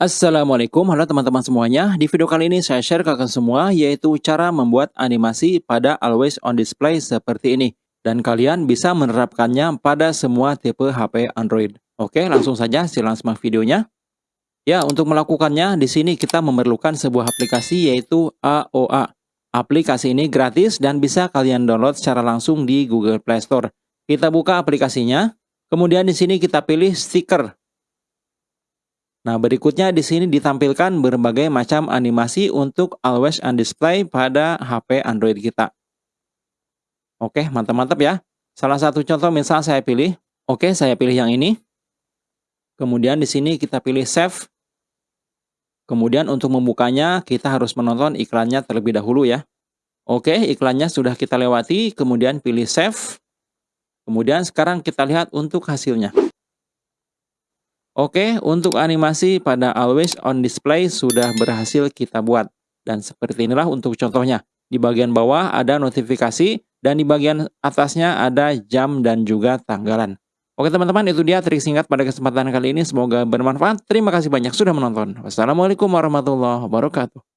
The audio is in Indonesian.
Assalamualaikum, halo teman-teman semuanya. Di video kali ini saya share ke kalian semua yaitu cara membuat animasi pada always on display seperti ini. Dan kalian bisa menerapkannya pada semua tipe HP Android. Oke, langsung saja silakan simak videonya. Ya, untuk melakukannya di sini kita memerlukan sebuah aplikasi yaitu AOA. Aplikasi ini gratis dan bisa kalian download secara langsung di Google Play Store. Kita buka aplikasinya. Kemudian di sini kita pilih stiker Nah, berikutnya di sini ditampilkan berbagai macam animasi untuk always on display pada HP Android kita. Oke, mantap-mantap ya. Salah satu contoh misal saya pilih. Oke, saya pilih yang ini. Kemudian di sini kita pilih save. Kemudian untuk membukanya kita harus menonton iklannya terlebih dahulu ya. Oke, iklannya sudah kita lewati, kemudian pilih save. Kemudian sekarang kita lihat untuk hasilnya. Oke, untuk animasi pada always on display sudah berhasil kita buat. Dan seperti inilah untuk contohnya. Di bagian bawah ada notifikasi dan di bagian atasnya ada jam dan juga tanggalan. Oke teman-teman, itu dia trik singkat pada kesempatan kali ini. Semoga bermanfaat. Terima kasih banyak sudah menonton. Wassalamualaikum warahmatullahi wabarakatuh.